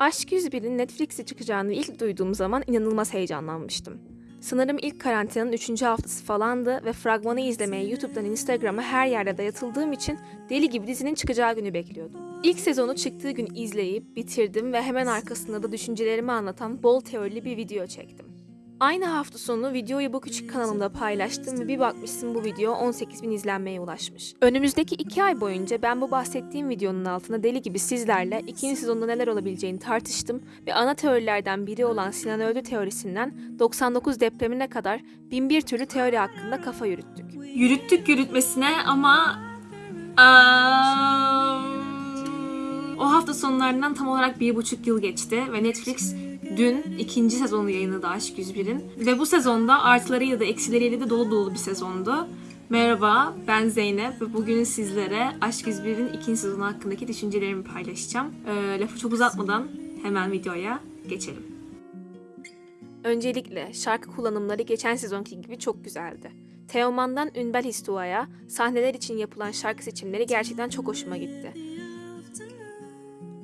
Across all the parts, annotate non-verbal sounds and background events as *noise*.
Aşk 101'in Netflix'e çıkacağını ilk duyduğum zaman inanılmaz heyecanlanmıştım. Sanırım ilk karantinanın 3. haftası falandı ve fragmanı izlemeye YouTube'dan Instagram'a her yerde dayatıldığım için deli gibi dizinin çıkacağı günü bekliyordum. İlk sezonu çıktığı gün izleyip bitirdim ve hemen arkasında da düşüncelerimi anlatan bol teorili bir video çektim. Aynı hafta sonu videoyu bu küçük kanalımda paylaştım ve bir bakmışsın bu video 18 bin izlenmeye ulaşmış. Önümüzdeki 2 ay boyunca ben bu bahsettiğim videonun altına deli gibi sizlerle ikinci sezonda neler olabileceğini tartıştım ve ana teorilerden biri olan Sinan Öldü teorisinden 99 depremine kadar bin bir türlü teori hakkında kafa yürüttük. Yürüttük yürütmesine ama Aa, o hafta sonlarından tam olarak bir buçuk yıl geçti ve Netflix dün ikinci sezonu yayınladı Aşk 101'in. Ve bu sezonda artılarıyla da eksileriyle de dolu dolu bir sezondu. Merhaba, ben Zeynep ve bugün sizlere Aşk 101'in ikinci sezonu hakkındaki düşüncelerimi paylaşacağım. Ee, lafı çok uzatmadan hemen videoya geçelim. Öncelikle şarkı kullanımları geçen sezonki gibi çok güzeldi. Teoman'dan Ünbel Histua'ya sahneler için yapılan şarkı seçimleri gerçekten çok hoşuma gitti.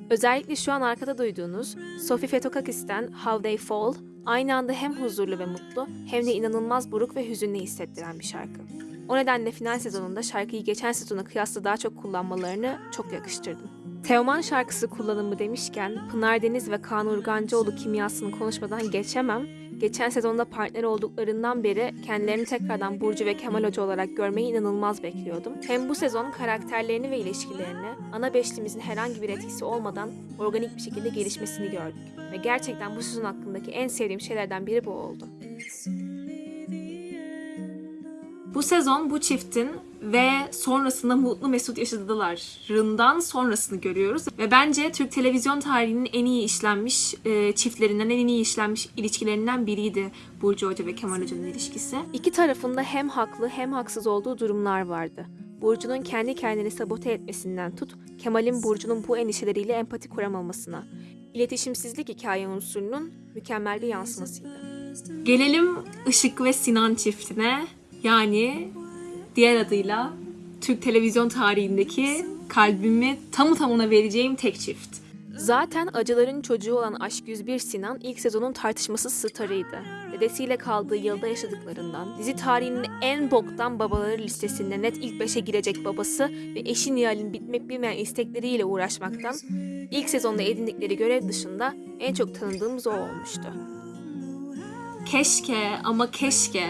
Özellikle şu an arkada duyduğunuz Sophie Fetokakis'ten How They Fall aynı anda hem huzurlu ve mutlu hem de inanılmaz buruk ve hüzünlü hissettiren bir şarkı. O nedenle final sezonunda şarkıyı geçen sezona kıyasla daha çok kullanmalarını çok yakıştırdım. Teoman şarkısı kullanımı demişken Pınar Deniz ve Kaan Urgancıoğlu kimyasını konuşmadan geçemem. Geçen sezonda partner olduklarından beri kendilerini tekrardan Burcu ve Kemal Hoca olarak görmeyi inanılmaz bekliyordum. Hem bu sezon karakterlerini ve ilişkilerini ana beşlimizin herhangi bir etkisi olmadan organik bir şekilde gelişmesini gördük. Ve gerçekten bu sezon hakkındaki en sevdiğim şeylerden biri bu oldu. Bu sezon bu çiftin ve sonrasında mutlu mesut yaşadılarından sonrasını görüyoruz. Ve bence Türk televizyon tarihinin en iyi işlenmiş e, çiftlerinden, en iyi işlenmiş ilişkilerinden biriydi Burcu Hoca ve Kemal Hoca'nın ilişkisi. İki tarafında hem haklı hem haksız olduğu durumlar vardı. Burcu'nun kendi kendini sabote etmesinden tut, Kemal'in Burcu'nun bu endişeleriyle empati kuramamasına. İletişimsizlik hikaye unsurunun mükemmel bir yansımasıydı. Gelelim Işık ve Sinan çiftine. Yani diğer adıyla Türk televizyon tarihindeki kalbimi tamı tamına vereceğim tek çift. Zaten acıların çocuğu olan Aşk 101 Sinan ilk sezonun tartışmasız starıydı. Dedesiyle kaldığı yılda yaşadıklarından, dizi tarihinin en boktan babaları listesinde net ilk beşe girecek babası ve eşi Nihal'in bitmek bilmeyen istekleriyle uğraşmaktan, ilk sezonda edindikleri görev dışında en çok tanıdığımız o olmuştu. Keşke ama keşke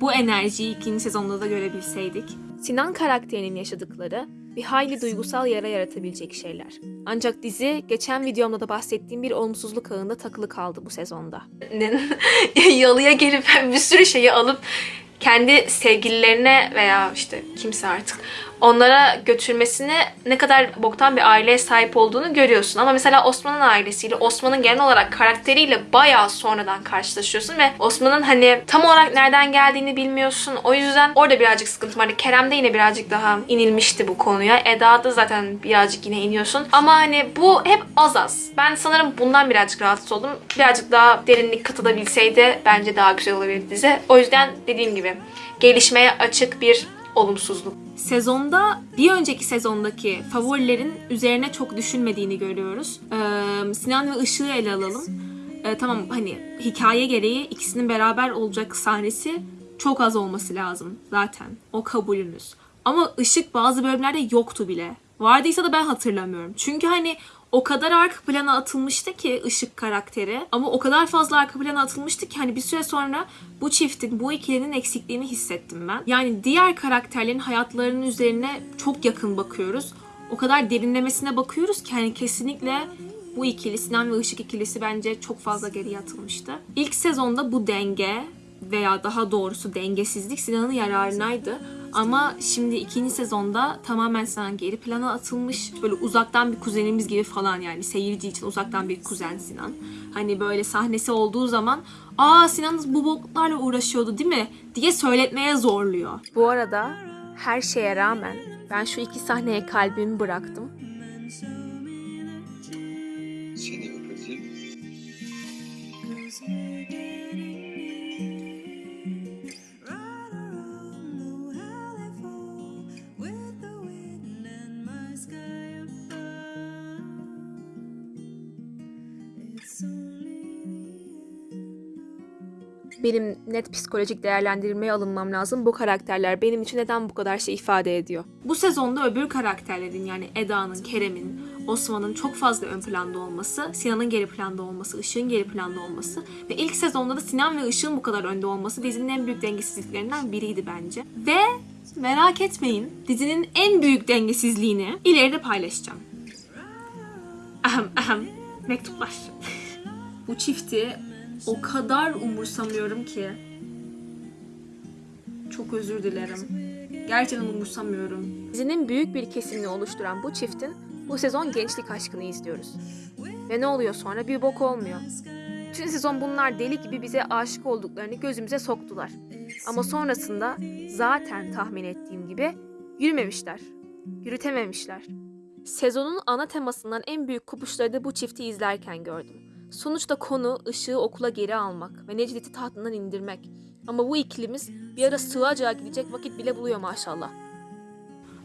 bu enerjiyi ikinci sezonda da görebilseydik. Sinan karakterinin yaşadıkları bir hayli duygusal yara yaratabilecek şeyler. Ancak dizi geçen videomda da bahsettiğim bir olumsuzluk ağında takılı kaldı bu sezonda. *laughs* yalıya gelip bir sürü şeyi alıp kendi sevgililerine veya işte kimse artık onlara götürmesine ne kadar boktan bir aileye sahip olduğunu görüyorsun. Ama mesela Osman'ın ailesiyle, Osman'ın genel olarak karakteriyle bayağı sonradan karşılaşıyorsun ve Osman'ın hani tam olarak nereden geldiğini bilmiyorsun. O yüzden orada birazcık sıkıntı vardı. Kerem'de yine birazcık daha inilmişti bu konuya. Eda'da zaten birazcık yine iniyorsun. Ama hani bu hep az az. Ben sanırım bundan birazcık rahatsız oldum. Birazcık daha derinlik katılabilseydi bence daha güzel olabilirdi dizi. O yüzden dediğim gibi gelişmeye açık bir olumsuzluk. Sezonda bir önceki sezondaki favorilerin üzerine çok düşünmediğini görüyoruz. Ee, Sinan ve Işık'ı ele alalım. Ee, tamam hani hikaye gereği ikisinin beraber olacak sahnesi çok az olması lazım zaten. O kabulünüz. Ama Işık bazı bölümlerde yoktu bile. Vardıysa da ben hatırlamıyorum. Çünkü hani o kadar arka plana atılmıştı ki ışık karakteri ama o kadar fazla arka plana atılmıştı ki hani bir süre sonra bu çiftin, bu ikilinin eksikliğini hissettim ben. Yani diğer karakterlerin hayatlarının üzerine çok yakın bakıyoruz. O kadar derinlemesine bakıyoruz ki hani kesinlikle bu ikili Sinan ve Işık ikilisi bence çok fazla geriye atılmıştı. İlk sezonda bu denge veya daha doğrusu dengesizlik Sinan'ın yararınaydı. Ama şimdi ikinci sezonda tamamen Sinan geri plana atılmış. Böyle uzaktan bir kuzenimiz gibi falan yani seyirci için uzaktan bir kuzen Sinan. Hani böyle sahnesi olduğu zaman aa Sinan bu boklarla uğraşıyordu değil mi diye söyletmeye zorluyor. Bu arada her şeye rağmen ben şu iki sahneye kalbimi bıraktım. Benim net psikolojik değerlendirmeye alınmam lazım. Bu karakterler benim için neden bu kadar şey ifade ediyor? Bu sezonda öbür karakterlerin yani Eda'nın, Kerem'in, Osman'ın çok fazla ön planda olması, Sinan'ın geri planda olması, Işık'ın geri planda olması ve ilk sezonda da Sinan ve Işık'ın bu kadar önde olması dizinin en büyük dengesizliklerinden biriydi bence. Ve merak etmeyin dizinin en büyük dengesizliğini ileride paylaşacağım. Ahem ahem mektuplar. bu çifti o kadar umursamıyorum ki. Çok özür dilerim. Gerçekten umursamıyorum. Dizinin büyük bir kesimini oluşturan bu çiftin bu sezon gençlik aşkını izliyoruz. Ve ne oluyor sonra? Bir bok olmuyor. Bütün sezon bunlar deli gibi bize aşık olduklarını gözümüze soktular. Ama sonrasında zaten tahmin ettiğim gibi yürümemişler. Yürütememişler. Sezonun ana temasından en büyük kopuşları da bu çifti izlerken gördüm. Sonuçta konu ışığı okula geri almak ve Necdet'i tahtından indirmek. Ama bu ikilimiz bir ara sığacağı gidecek vakit bile buluyor maşallah.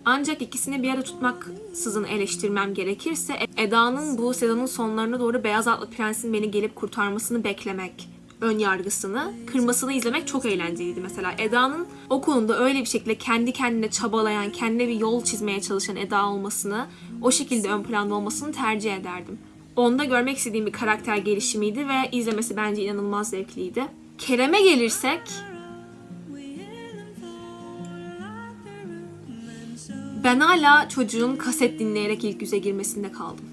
Ancak ikisini bir ara tutmaksızın eleştirmem gerekirse Eda'nın bu sezonun sonlarına doğru Beyaz Atlı Prens'in beni gelip kurtarmasını beklemek ön yargısını, kırmasını izlemek çok eğlenceliydi mesela. Eda'nın o konuda öyle bir şekilde kendi kendine çabalayan, kendine bir yol çizmeye çalışan Eda olmasını, o şekilde ön planda olmasını tercih ederdim. Onda görmek istediğim bir karakter gelişimiydi ve izlemesi bence inanılmaz zevkliydi. Kerem'e gelirsek, Ben hala çocuğun kaset dinleyerek ilk yüze girmesinde kaldım.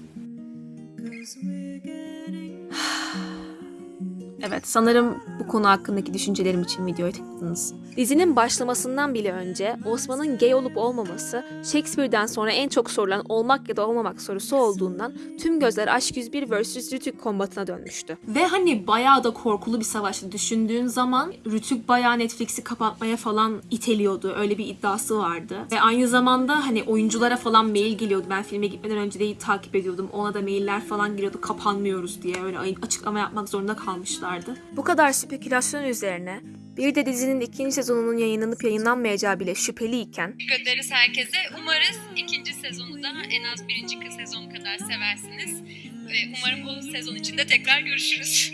Evet, sanırım bu konu hakkındaki düşüncelerim için videoya tıkladınız. Dizinin başlamasından bile önce Osman'ın gay olup olmaması Shakespeare'den sonra en çok sorulan olmak ya da olmamak sorusu olduğundan tüm gözler Aşk 101 vs. Rütük kombatına dönmüştü. Ve hani bayağı da korkulu bir savaştı. Düşündüğün zaman Rütük bayağı Netflix'i kapatmaya falan iteliyordu. Öyle bir iddiası vardı. Ve aynı zamanda hani oyunculara falan mail geliyordu. Ben filme gitmeden önce de takip ediyordum. Ona da mailler falan geliyordu. Kapanmıyoruz diye öyle açıklama yapmak zorunda kalmışlardı. Bu kadar spekülasyon üzerine bir de dizinin ikinci sezonunun yayınlanıp yayınlanmayacağı bile şüpheliyken ederiz herkese. Umarız ikinci sezonu da en az birinci sezon kadar seversiniz. Ve umarım bu sezon içinde tekrar görüşürüz.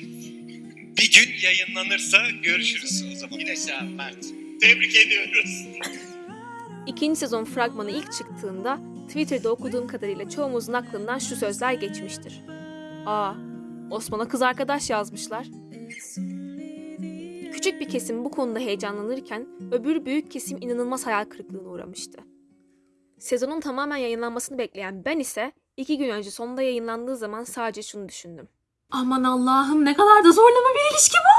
Bir gün yayınlanırsa görüşürüz o zaman. Güneş abi Mert. Tebrik ediyoruz. ikinci sezon fragmanı ilk çıktığında Twitter'da okuduğum kadarıyla çoğumuzun aklından şu sözler geçmiştir. Aa, Osman'a kız arkadaş yazmışlar. Küçük bir kesim bu konuda heyecanlanırken öbür büyük kesim inanılmaz hayal kırıklığına uğramıştı. Sezonun tamamen yayınlanmasını bekleyen ben ise iki gün önce sonunda yayınlandığı zaman sadece şunu düşündüm. Aman Allah'ım ne kadar da zorlama bir ilişki bu.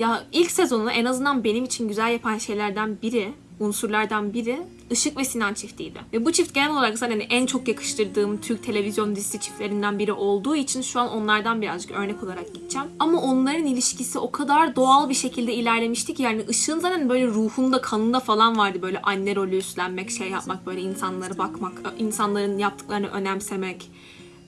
Ya ilk sezonu en azından benim için güzel yapan şeylerden biri, unsurlardan biri Işık ve Sinan çiftiydi. Ve bu çift genel olarak zaten en çok yakıştırdığım Türk televizyon dizisi çiftlerinden biri olduğu için şu an onlardan birazcık örnek olarak gideceğim. Ama onların ilişkisi o kadar doğal bir şekilde ilerlemişti ki yani Işık'ın zaten böyle ruhunda, kanında falan vardı böyle anne rolü üstlenmek, şey yapmak, böyle insanlara bakmak, insanların yaptıklarını önemsemek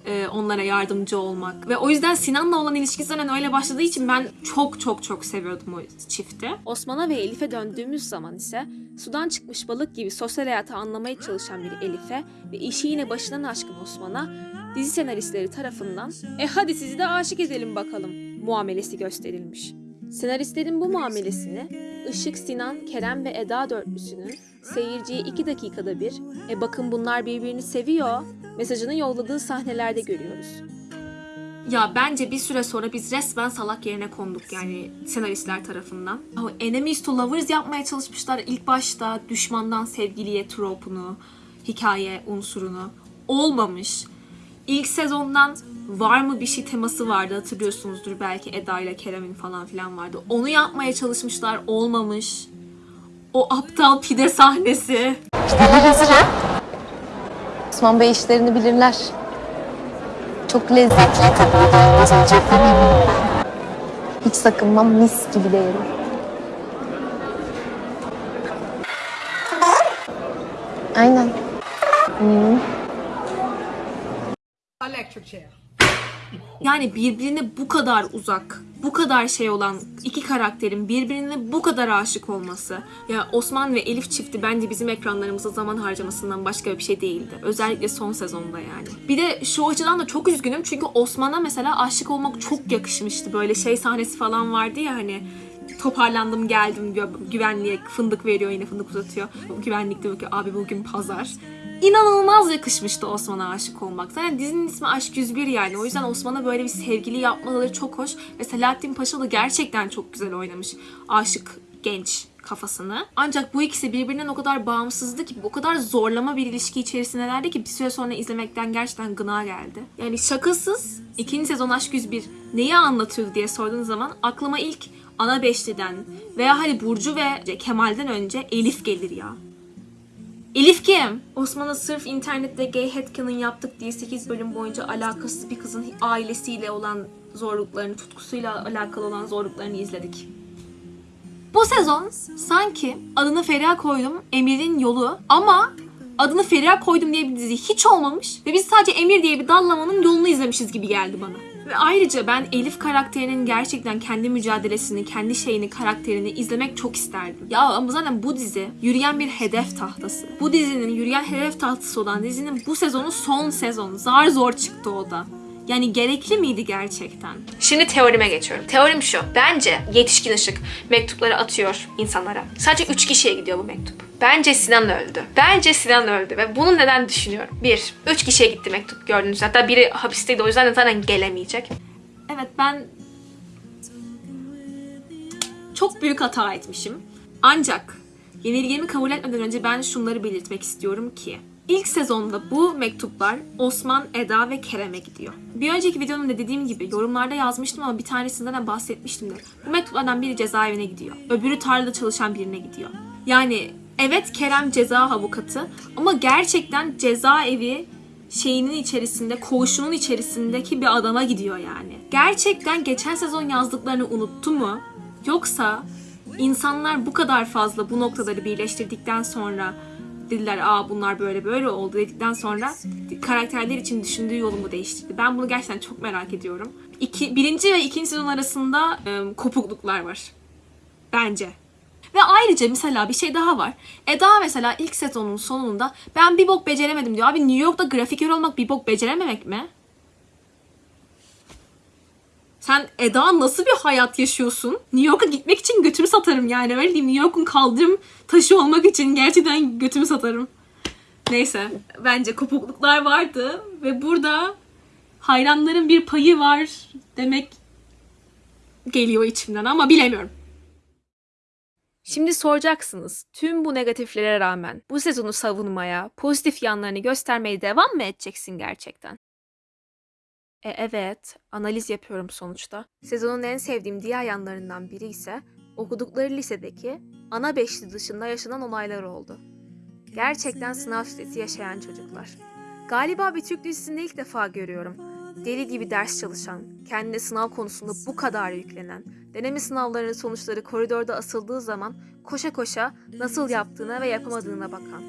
e, onlara yardımcı olmak. Ve o yüzden Sinan'la olan ilişkisi zaten öyle başladığı için ben çok çok çok seviyordum o çifti. Osman'a ve Elif'e döndüğümüz zaman ise sudan çıkmış balık gibi sosyal hayatı anlamaya çalışan bir Elif'e ve işi yine başından aşkın Osman'a dizi senaristleri tarafından e hadi sizi de aşık edelim bakalım muamelesi gösterilmiş. Senaristlerin bu muamelesini Işık, Sinan, Kerem ve Eda dörtlüsünün seyirciye iki dakikada bir e bakın bunlar birbirini seviyor mesajını yolladığı sahnelerde görüyoruz. Ya bence bir süre sonra biz resmen salak yerine konduk yani senaristler tarafından. O enemies to lovers yapmaya çalışmışlar ilk başta düşmandan sevgiliye tropunu, hikaye unsurunu. Olmamış. İlk sezondan var mı bir şey teması vardı hatırlıyorsunuzdur belki Eda ile Kerem'in falan filan vardı. Onu yapmaya çalışmışlar olmamış. O aptal pide sahnesi. Osman Bey işlerini bilirler. Çok lezzetli Hiç sakınmam mis gibi de. Aynen. Hmm. Yani birbirine bu kadar uzak, bu kadar şey olan iki karakterin birbirine bu kadar aşık olması. Ya Osman ve Elif çifti bence bizim ekranlarımızda zaman harcamasından başka bir şey değildi. Özellikle son sezonda yani. Bir de şu açıdan da çok üzgünüm çünkü Osman'a mesela aşık olmak çok yakışmıştı. Böyle şey sahnesi falan vardı ya hani toparlandım geldim güvenliğe fındık veriyor yine fındık uzatıyor. Güvenlik diyor ki abi bugün pazar. İnanılmaz yakışmıştı Osman'a aşık olmak. Zaten dizinin ismi Aşk 101 yani. O yüzden Osman'a böyle bir sevgili yapmaları çok hoş. Ve Selahattin Paşa da gerçekten çok güzel oynamış. Aşık genç kafasını. Ancak bu ikisi birbirinden o kadar bağımsızdı ki, o kadar zorlama bir ilişki içerisindelerdi ki bir süre sonra izlemekten gerçekten gına geldi. Yani şakasız ikinci sezon Aşk 101 neyi anlatıyordu diye sorduğunuz zaman aklıma ilk ana beşliden veya hani Burcu ve Kemal'den önce Elif gelir ya. Elif kim? Osman'a sırf internette gay headcanon yaptık diye 8 bölüm boyunca alakasız bir kızın ailesiyle olan zorluklarını, tutkusuyla alakalı olan zorluklarını izledik. Bu sezon sanki adını Feriha koydum Emir'in yolu ama adını Feriha koydum diye bir dizi hiç olmamış ve biz sadece Emir diye bir dallamanın yolunu izlemişiz gibi geldi bana. Ve ayrıca ben Elif karakterinin gerçekten kendi mücadelesini, kendi şeyini, karakterini izlemek çok isterdim. Ya ama zaten bu dizi yürüyen bir hedef tahtası. Bu dizinin yürüyen hedef tahtası olan dizinin bu sezonu son sezon. Zar zor çıktı o da. Yani gerekli miydi gerçekten? Şimdi teorime geçiyorum. Teorim şu. Bence yetişkin ışık mektupları atıyor insanlara. Sadece 3 kişiye gidiyor bu mektup. Bence Sinan öldü. Bence Sinan öldü ve bunu neden düşünüyorum? Bir, 3 kişiye gitti mektup gördüğünüz. Hatta biri hapisteydi o yüzden de zaten gelemeyecek. Evet ben çok büyük hata etmişim. Ancak yenilgimi kabul etmeden önce ben şunları belirtmek istiyorum ki ilk sezonda bu mektuplar Osman, Eda ve Kerem'e gidiyor. Bir önceki videomda dediğim gibi yorumlarda yazmıştım ama bir tanesinden de bahsetmiştim de. Bu mektuplardan biri cezaevine gidiyor. Öbürü tarlada çalışan birine gidiyor. Yani evet Kerem ceza avukatı ama gerçekten cezaevi şeyinin içerisinde, koğuşunun içerisindeki bir adama gidiyor yani. Gerçekten geçen sezon yazdıklarını unuttu mu? Yoksa insanlar bu kadar fazla bu noktaları birleştirdikten sonra dediler aa bunlar böyle böyle oldu dedikten sonra karakterler için düşündüğü yolu mu değiştirdi? Ben bunu gerçekten çok merak ediyorum. İki, birinci ve ikinci sezon arasında e, kopukluklar var. Bence. Ve ayrıca mesela bir şey daha var. Eda mesela ilk sezonun sonunda ben bir bok beceremedim diyor. Abi New York'ta grafiker olmak bir bok becerememek mi? Sen Eda nasıl bir hayat yaşıyorsun? New York'a gitmek için götümü satarım yani. Öyle diyeyim New York'un kaldırım taşı olmak için gerçekten götümü satarım. Neyse bence kopukluklar vardı ve burada hayranların bir payı var demek geliyor içimden ama bilemiyorum. Şimdi soracaksınız, tüm bu negatiflere rağmen bu sezonu savunmaya, pozitif yanlarını göstermeye devam mı edeceksin gerçekten? E evet, analiz yapıyorum sonuçta. Sezonun en sevdiğim diğer yanlarından biri ise okudukları lisedeki ana beşli dışında yaşanan olaylar oldu. Gerçekten sınav stresi yaşayan çocuklar. Galiba bir Türk dizisinde ilk defa görüyorum. Deli gibi ders çalışan, kendine sınav konusunda bu kadar yüklenen, deneme sınavlarının sonuçları koridorda asıldığı zaman koşa koşa nasıl yaptığına ve yapamadığına bakan.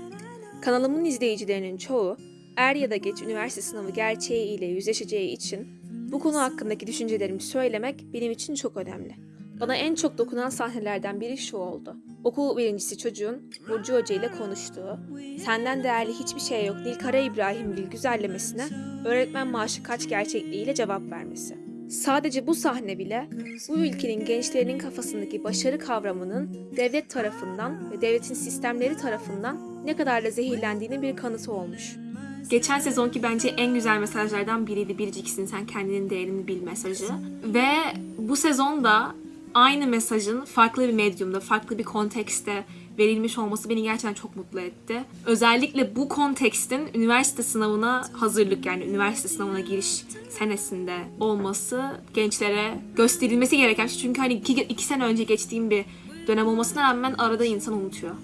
Kanalımın izleyicilerinin çoğu er ya da geç üniversite sınavı gerçeği ile yüzleşeceği için bu konu hakkındaki düşüncelerimi söylemek benim için çok önemli. Bana en çok dokunan sahnelerden biri şu oldu. Okul birincisi çocuğun Burcu Hoca ile konuştuğu, senden değerli hiçbir şey yok Nilkara İbrahimgil güzellemesine öğretmen maaşı kaç gerçekliğiyle cevap vermesi. Sadece bu sahne bile bu ülkenin gençlerinin kafasındaki başarı kavramının devlet tarafından ve devletin sistemleri tarafından ne kadar da zehirlendiğinin bir kanıtı olmuş. Geçen sezonki bence en güzel mesajlardan biriydi. Biriciksin sen kendinin değerini bil mesajı. Ve bu sezonda aynı mesajın farklı bir medyumda, farklı bir kontekste verilmiş olması beni gerçekten çok mutlu etti. Özellikle bu kontekstin üniversite sınavına hazırlık yani üniversite sınavına giriş senesinde olması gençlere gösterilmesi gereken şey. Çünkü hani iki, iki sene önce geçtiğim bir dönem olmasına rağmen arada insan unutuyor.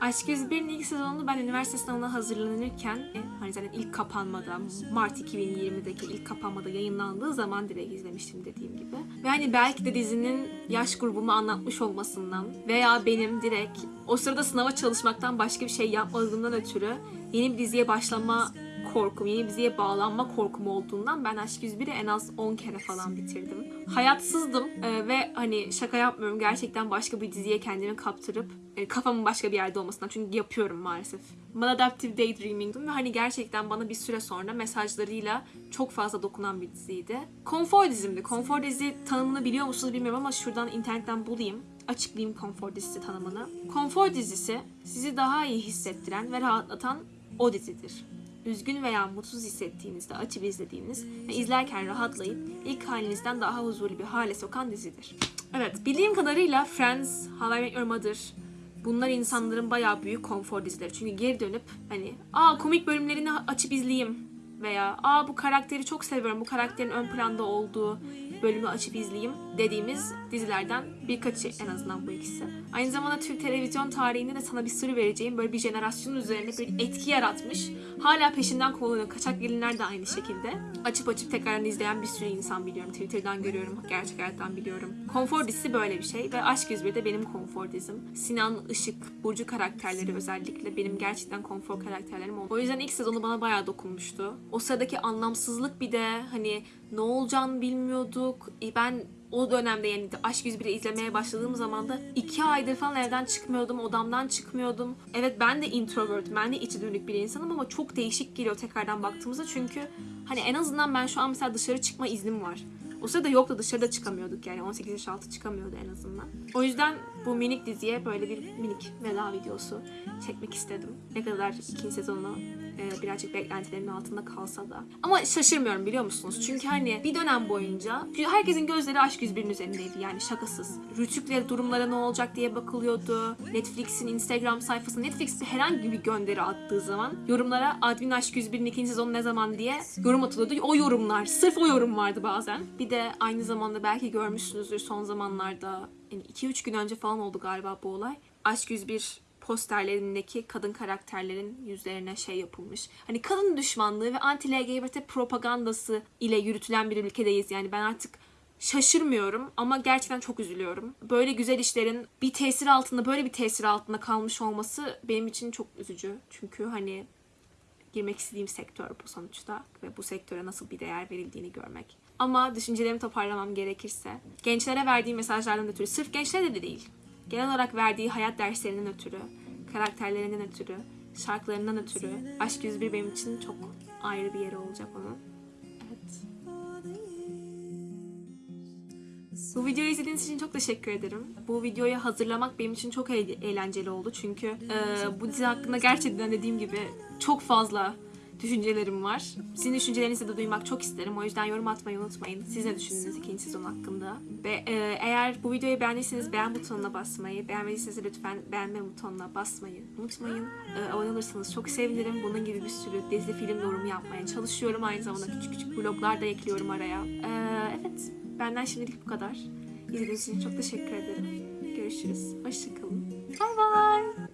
Aşk 101'in ilk sezonunu ben üniversite sınavına hazırlanırken e, hani zaten ilk kapanmada Mart 2020'deki ilk kapanmada yayınlandığı zaman direkt izlemiştim dediğim gibi. Ve hani belki de dizinin yaş grubumu anlatmış olmasından veya benim direkt o sırada sınava çalışmaktan başka bir şey yapmadığımdan ötürü yeni bir diziye başlama korkum, yeni diziye bağlanma korkum olduğundan ben Aşk 101'i en az 10 kere falan bitirdim. Hayatsızdım e, ve hani şaka yapmıyorum gerçekten başka bir diziye kendimi kaptırıp e, kafamın başka bir yerde olmasından çünkü yapıyorum maalesef. Maladaptive Daydreaming'dim ve hani gerçekten bana bir süre sonra mesajlarıyla çok fazla dokunan bir diziydi. Konfor dizimdi. Konfor dizi tanımını biliyor musunuz bilmiyorum ama şuradan internetten bulayım açıklayayım konfor dizisi tanımını. Konfor dizisi sizi daha iyi hissettiren ve rahatlatan o dizidir. Üzgün veya mutsuz hissettiğinizde açıp izlediğiniz ve izlerken rahatlayıp ilk halinizden daha huzurlu bir hale sokan dizidir. Evet, bildiğim kadarıyla Friends, How I Met Your Mother, bunlar insanların bayağı büyük konfor dizileri. Çünkü geri dönüp hani aa komik bölümlerini açıp izleyeyim veya aa bu karakteri çok seviyorum, bu karakterin ön planda olduğu bölümü açıp izleyeyim dediğimiz dizilerden birkaçı en azından bu ikisi. Aynı zamanda Türk televizyon tarihinde de sana bir sır vereceğim böyle bir jenerasyonun üzerine bir etki yaratmış. Hala peşinden kovalıyor. Kaçak gelinler de aynı şekilde. Açıp açıp tekrardan izleyen bir sürü insan biliyorum. Twitter'dan görüyorum, gerçek hayattan biliyorum. Konfor dizisi böyle bir şey ve Aşk 101 de benim konfor dizim. Sinan, Işık, Burcu karakterleri özellikle benim gerçekten konfor karakterlerim oldu. O yüzden ilk sezonu bana bayağı dokunmuştu. O sıradaki anlamsızlık bir de hani ne olacağını bilmiyorduk. E, Ben o dönemde yani Aşk 101'i izlemeye başladığım zaman da iki aydır falan evden çıkmıyordum, odamdan çıkmıyordum. Evet ben de introvert, ben de içi dönük bir insanım ama çok değişik geliyor tekrardan baktığımızda çünkü hani en azından ben şu an mesela dışarı çıkma iznim var. O sırada yoktu dışarıda çıkamıyorduk yani 18 yaş altı çıkamıyordu en azından. O yüzden bu minik diziye böyle bir minik veda videosu çekmek istedim. Ne kadar ikinci sezonu e, birazcık beklentilerimin altında kalsa da. Ama şaşırmıyorum biliyor musunuz? Çünkü hani bir dönem boyunca herkesin gözleri Aşk 101'in üzerindeydi yani şakasız. Rütükleri durumlara ne olacak diye bakılıyordu. Netflix'in Instagram sayfası Netflix herhangi bir gönderi attığı zaman yorumlara Admin Aşk 101'in ikinci sezonu ne zaman diye yorum atılıyordu. O yorumlar, sırf o yorum vardı bazen. Bir de aynı zamanda belki görmüşsünüzdür son zamanlarda yani 2-3 gün önce falan oldu galiba bu olay. Aşk 101 posterlerindeki kadın karakterlerin yüzlerine şey yapılmış. Hani kadın düşmanlığı ve anti-LGBT propagandası ile yürütülen bir ülkedeyiz. Yani ben artık şaşırmıyorum ama gerçekten çok üzülüyorum. Böyle güzel işlerin bir tesir altında, böyle bir tesir altında kalmış olması benim için çok üzücü. Çünkü hani girmek istediğim sektör bu sonuçta ve bu sektöre nasıl bir değer verildiğini görmek. Ama düşüncelerimi toparlamam gerekirse gençlere verdiği mesajlardan ötürü, sırf gençlere de değil, genel olarak verdiği hayat derslerinden ötürü, karakterlerinden ötürü, şarkılarından ötürü Aşk 101 benim için çok ayrı bir yeri olacak onun. Evet. Bu videoyu izlediğiniz için çok teşekkür ederim. Bu videoyu hazırlamak benim için çok eğ- eğlenceli oldu çünkü e, bu dizi hakkında gerçekten dediğim gibi çok fazla düşüncelerim var. Sizin düşüncelerinizi de duymak çok isterim. O yüzden yorum atmayı unutmayın. Siz ne düşündünüz ikinci sezon hakkında? Ve e, eğer bu videoyu beğendiyseniz beğen butonuna basmayı, beğenmediyseniz lütfen beğenme butonuna basmayı unutmayın. E, abone olursanız çok sevinirim. Bunun gibi bir sürü dizi film yorumu yapmaya çalışıyorum. Aynı zamanda küçük küçük vloglar da ekliyorum araya. E, evet, benden şimdilik bu kadar. İzlediğiniz için çok teşekkür ederim. Görüşürüz. Hoşçakalın. Bye bye.